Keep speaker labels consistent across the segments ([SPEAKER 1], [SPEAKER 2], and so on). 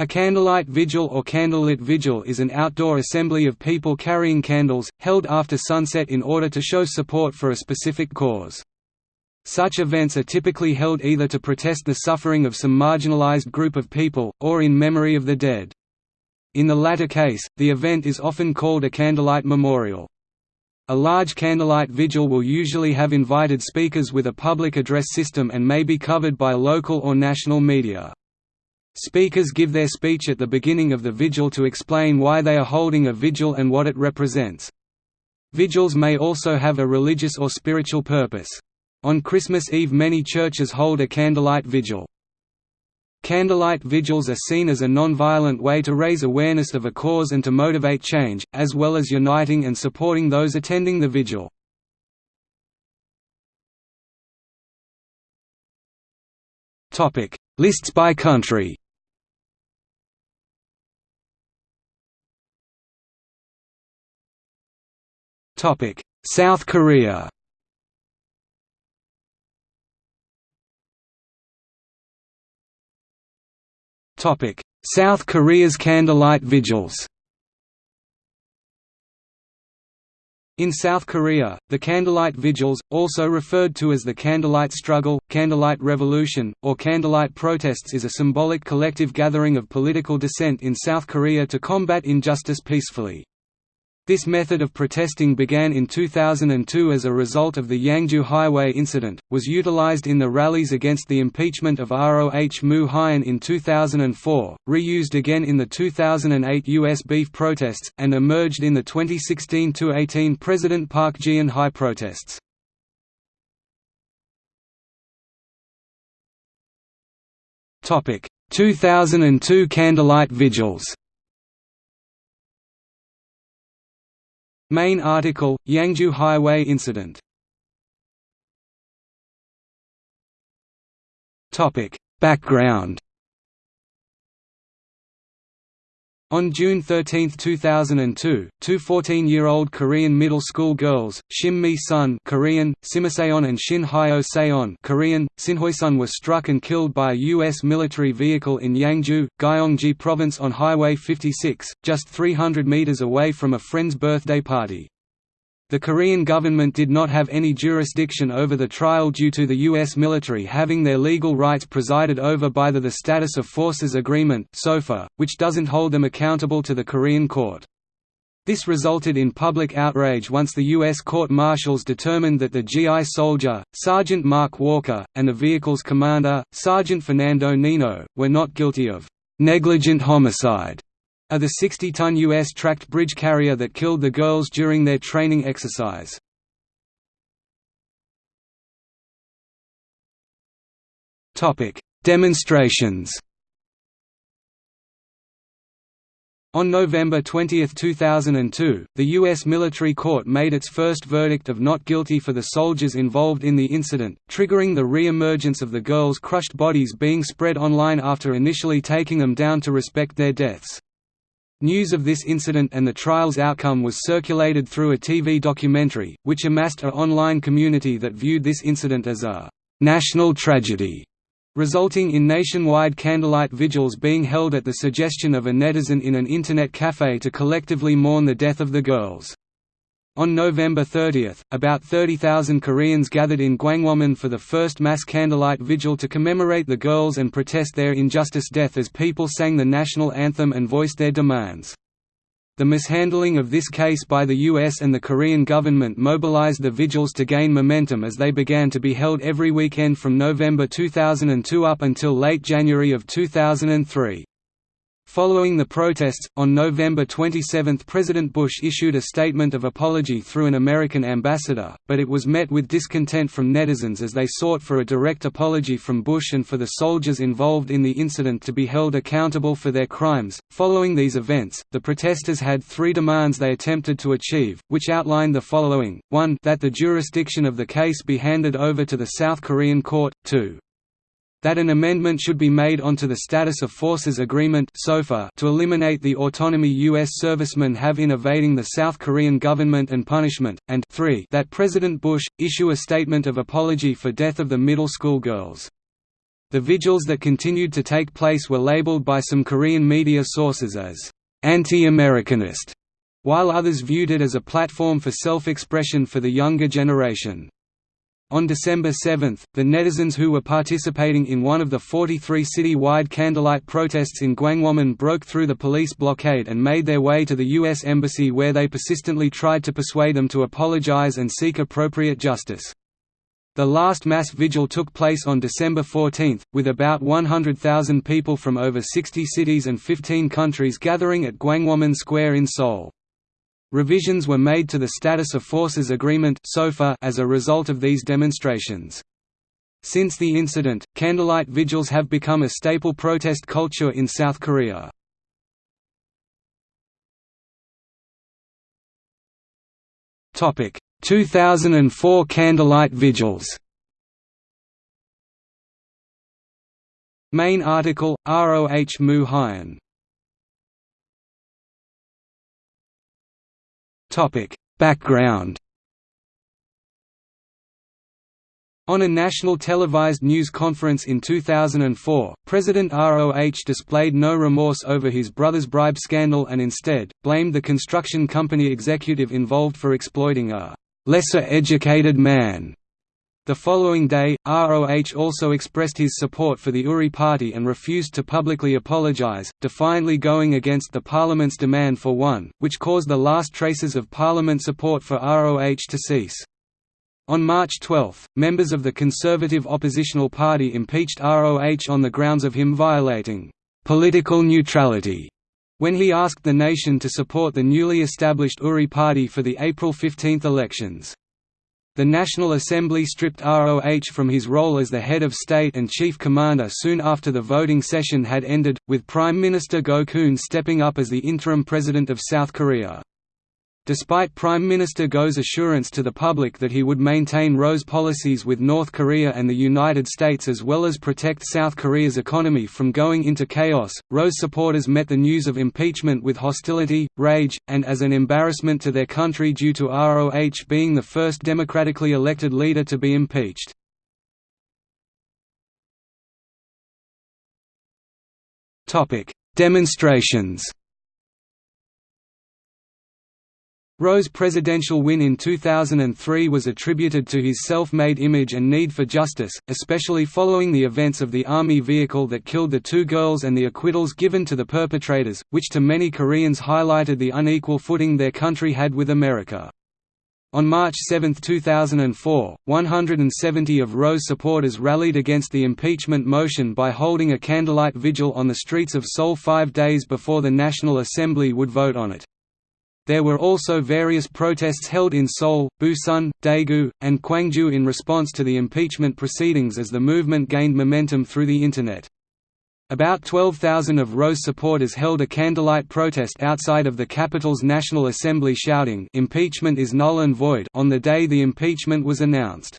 [SPEAKER 1] A candlelight vigil or candlelit vigil is an outdoor assembly of people carrying candles, held after sunset in order to show support for a specific cause. Such events are typically held either to protest the suffering of some marginalized group of people, or in memory of the dead. In the latter case, the event is often called a candlelight memorial. A large candlelight vigil will usually have invited speakers with a public address system and may be covered by local or national media. Speakers give their speech at the beginning of the vigil to explain why they are holding a vigil and what it represents. Vigils may also have a religious or spiritual purpose. On Christmas Eve many churches hold a candlelight vigil. Candlelight vigils are seen as a non-violent way to raise awareness of a cause and to motivate change, as well as uniting and supporting those attending the vigil. Lists by country South Korea Topic: South Korea's candlelight vigils In South Korea, the candlelight vigils, also referred to as the candlelight struggle, candlelight revolution, or candlelight protests is a symbolic collective gathering of political dissent in South Korea to combat injustice peacefully. This method of protesting began in 2002 as a result of the Yangju Highway incident, was utilized in the rallies against the impeachment of Roh Moo Hyun in 2004, reused again in the 2008 U.S. beef protests, and emerged in the 2016–18 President Park Geun-hye protests. Topic: 2002 candlelight vigils. Main article, Yangju Highway incident. Background On June 13, 2002, two 14-year-old Korean middle school girls, Shim Mi-sun Korean, Simiseon and Shin Hyo Seon Korean, Sinhoisun were struck and killed by a U.S. military vehicle in Yangju, Gyeonggi Province on Highway 56, just 300 meters away from a friend's birthday party. The Korean government did not have any jurisdiction over the trial due to the U.S. military having their legal rights presided over by the, the Status of Forces Agreement which doesn't hold them accountable to the Korean court. This resulted in public outrage once the U.S. court-martials determined that the GI soldier, Sergeant Mark Walker, and the vehicle's commander, Sergeant Fernando Nino, were not guilty of negligent homicide are the 60-ton U.S. tracked bridge carrier that killed the girls during their training exercise. Demonstrations On November 20, 2002, the U.S. military court made its first verdict of not guilty for the soldiers involved in the incident, triggering the re-emergence of the girls' crushed bodies being spread online after initially taking them down to respect their deaths. News of this incident and the trial's outcome was circulated through a TV documentary, which amassed a online community that viewed this incident as a «national tragedy», resulting in nationwide candlelight vigils being held at the suggestion of a netizen in an internet cafe to collectively mourn the death of the girls. On November 30, about 30,000 Koreans gathered in Gwanghwamun for the first mass candlelight vigil to commemorate the girls and protest their injustice death as people sang the national anthem and voiced their demands. The mishandling of this case by the US and the Korean government mobilized the vigils to gain momentum as they began to be held every weekend from November 2002 up until late January of 2003. Following the protests, on November 27 President Bush issued a statement of apology through an American ambassador, but it was met with discontent from netizens as they sought for a direct apology from Bush and for the soldiers involved in the incident to be held accountable for their crimes. Following these events, the protesters had three demands they attempted to achieve, which outlined the following 1 that the jurisdiction of the case be handed over to the South Korean court, 2 that an amendment should be made onto the Status of Forces Agreement to eliminate the autonomy U.S. servicemen have in evading the South Korean government and punishment, and 3 that President Bush, issue a statement of apology for death of the middle school girls. The vigils that continued to take place were labeled by some Korean media sources as anti-Americanist, while others viewed it as a platform for self-expression for the younger generation. On December 7, the netizens who were participating in one of the 43 city-wide candlelight protests in Gwanghwamun broke through the police blockade and made their way to the U.S. Embassy where they persistently tried to persuade them to apologize and seek appropriate justice. The last mass vigil took place on December 14, with about 100,000 people from over 60 cities and 15 countries gathering at Gwanghwamun Square in Seoul. Revisions were made to the Status of Forces Agreement as a result of these demonstrations. Since the incident, candlelight vigils have become a staple protest culture in South Korea. Topic: 2004 Candlelight Vigils Main article, ROH Moo Hyun Background On a national televised news conference in 2004, President ROH displayed no remorse over his brother's bribe scandal and instead, blamed the construction company executive involved for exploiting a lesser-educated man. The following day, ROH also expressed his support for the URI party and refused to publicly apologize, defiantly going against the parliament's demand for one, which caused the last traces of parliament support for ROH to cease. On March 12, members of the Conservative oppositional party impeached ROH on the grounds of him violating political neutrality when he asked the nation to support the newly established URI party for the April 15 elections. The National Assembly stripped ROH from his role as the head of state and chief commander soon after the voting session had ended, with Prime Minister Goh Kun stepping up as the interim president of South Korea. Despite Prime Minister Goh's assurance to the public that he would maintain Roh's policies with North Korea and the United States as well as protect South Korea's economy from going into chaos, Roh's supporters met the news of impeachment with hostility, rage, and as an embarrassment to their country due to ROH being the first democratically elected leader to be impeached. Demonstrations Roh's presidential win in 2003 was attributed to his self-made image and need for justice, especially following the events of the army vehicle that killed the two girls and the acquittals given to the perpetrators, which to many Koreans highlighted the unequal footing their country had with America. On March 7, 2004, 170 of Roh's supporters rallied against the impeachment motion by holding a candlelight vigil on the streets of Seoul five days before the National Assembly would vote on it. There were also various protests held in Seoul, Busan, Daegu, and Gwangju in response to the impeachment proceedings as the movement gained momentum through the Internet. About 12,000 of Roh's supporters held a candlelight protest outside of the capital's National Assembly shouting impeachment is null and void on the day the impeachment was announced.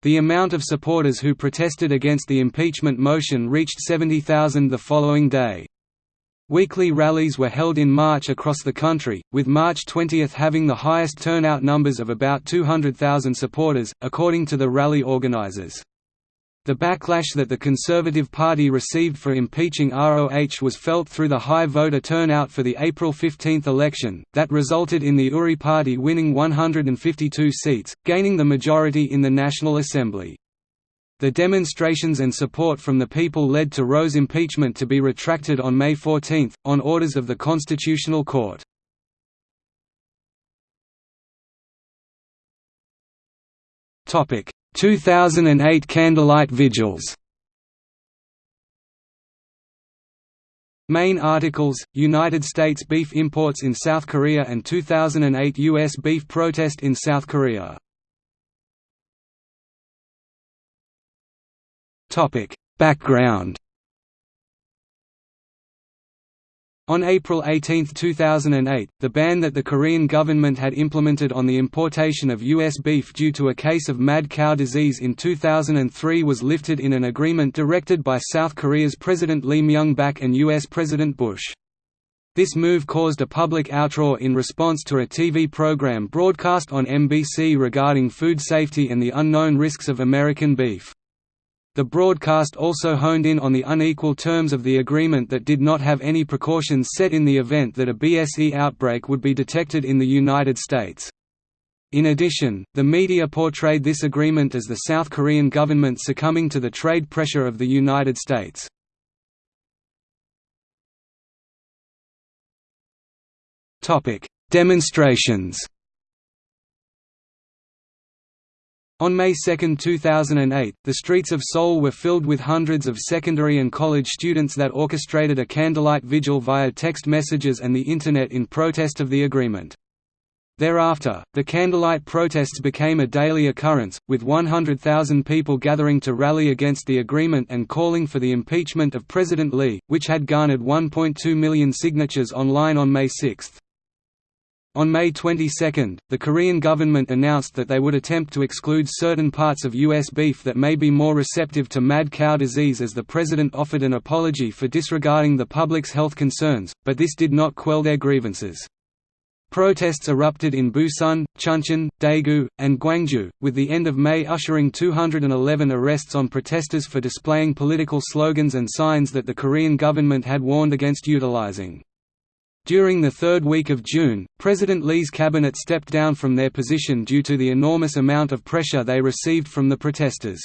[SPEAKER 1] The amount of supporters who protested against the impeachment motion reached 70,000 the following day. Weekly rallies were held in March across the country, with March 20 having the highest turnout numbers of about 200,000 supporters, according to the rally organizers. The backlash that the Conservative Party received for impeaching ROH was felt through the high voter turnout for the April 15 election, that resulted in the URI party winning 152 seats, gaining the majority in the National Assembly. The demonstrations and support from the people led to Roh's impeachment to be retracted on May 14, on orders of the Constitutional Court. Topic: 2008 candlelight vigils. Main articles: United States beef imports in South Korea and 2008 U.S. beef protest in South Korea. Topic: Background. On April 18, 2008, the ban that the Korean government had implemented on the importation of U.S. beef due to a case of mad cow disease in 2003 was lifted in an agreement directed by South Korea's President Lee Myung-bak and U.S. President Bush. This move caused a public outroar in response to a TV program broadcast on MBC regarding food safety and the unknown risks of American beef. The broadcast also honed in on the unequal terms of the agreement that did not have any precautions set in the event that a BSE outbreak would be detected in the United States. In addition, the media portrayed this agreement as the South Korean government succumbing to the trade pressure of the United States. Demonstrations On May 2, 2008, the streets of Seoul were filled with hundreds of secondary and college students that orchestrated a candlelight vigil via text messages and the Internet in protest of the agreement. Thereafter, the candlelight protests became a daily occurrence, with 100,000 people gathering to rally against the agreement and calling for the impeachment of President Lee, which had garnered 1.2 million signatures online on May 6. On May 22, the Korean government announced that they would attempt to exclude certain parts of U.S. beef that may be more receptive to mad cow disease as the president offered an apology for disregarding the public's health concerns, but this did not quell their grievances. Protests erupted in Busan, Chuncheon, Daegu, and Gwangju, with the end of May ushering 211 arrests on protesters for displaying political slogans and signs that the Korean government had warned against utilizing. During the third week of June, President Lee's cabinet stepped down from their position due to the enormous amount of pressure they received from the protesters.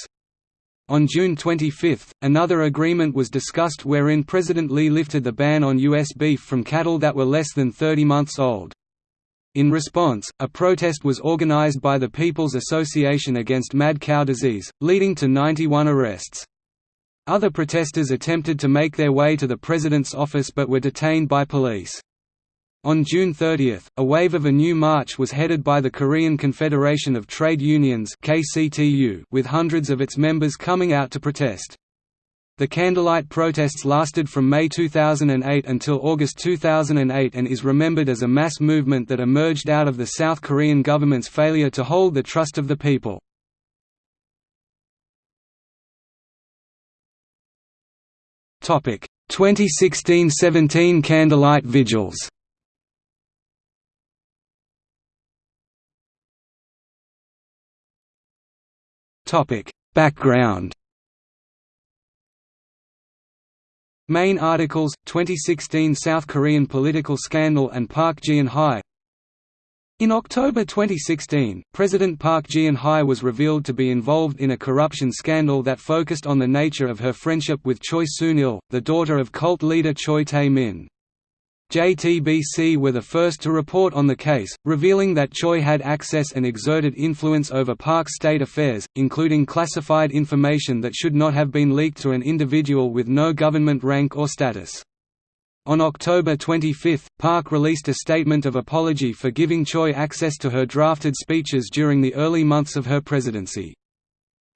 [SPEAKER 1] On June 25, another agreement was discussed wherein President Lee lifted the ban on U.S. beef from cattle that were less than 30 months old. In response, a protest was organized by the People's Association Against Mad Cow Disease, leading to 91 arrests. Other protesters attempted to make their way to the president's office but were detained by police. On June 30, a wave of a new march was headed by the Korean Confederation of Trade Unions with hundreds of its members coming out to protest. The candlelight protests lasted from May 2008 until August 2008 and is remembered as a mass movement that emerged out of the South Korean government's failure to hold the trust of the people. Topic: 2016–17 Candlelight Vigils. Topic: Background. Main articles: 2016 South Korean political scandal and Park Geun-hye. In October 2016, President Park Geun-hye was revealed to be involved in a corruption scandal that focused on the nature of her friendship with Choi Soon-sil, the daughter of cult leader Choi Tae-min. JTBC were the first to report on the case, revealing that Choi had access and exerted influence over Park's state affairs, including classified information that should not have been leaked to an individual with no government rank or status. On October 25, Park released a statement of apology for giving Choi access to her drafted speeches during the early months of her presidency.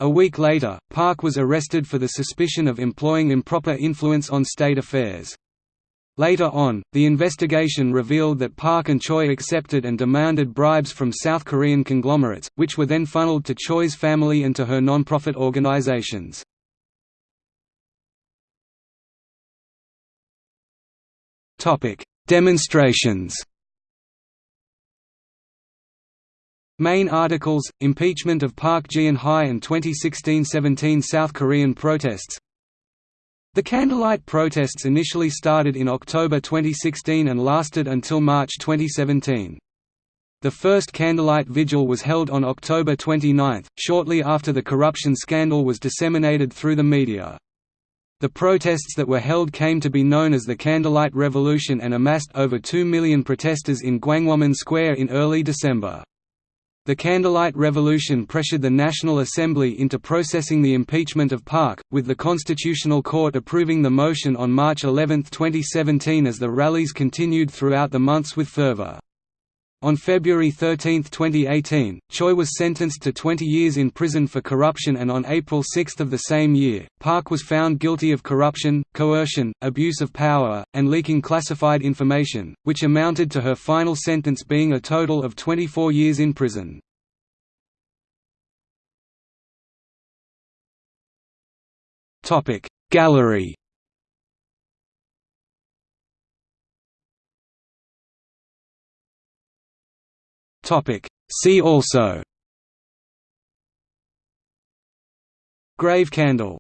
[SPEAKER 1] A week later, Park was arrested for the suspicion of employing improper influence on state affairs. Later on, the investigation revealed that Park and Choi accepted and demanded bribes from South Korean conglomerates, which were then funneled to Choi's family and to her non-profit organizations. Demonstrations Main articles, impeachment of Park Geun-hye and 2016–17 South Korean protests the candlelight protests initially started in October 2016 and lasted until March 2017. The first candlelight vigil was held on October 29, shortly after the corruption scandal was disseminated through the media. The protests that were held came to be known as the Candlelight Revolution and amassed over 2 million protesters in Gwanghwamun Square in early December. The Candlelight Revolution pressured the National Assembly into processing the impeachment of Park, with the Constitutional Court approving the motion on March 11, 2017 as the rallies continued throughout the months with fervor. On February 13, 2018, Choi was sentenced to 20 years in prison for corruption and on April 6 of the same year, Park was found guilty of corruption, coercion, abuse of power, and leaking classified information, which amounted to her final sentence being a total of 24 years in prison. Gallery See also. Grave candle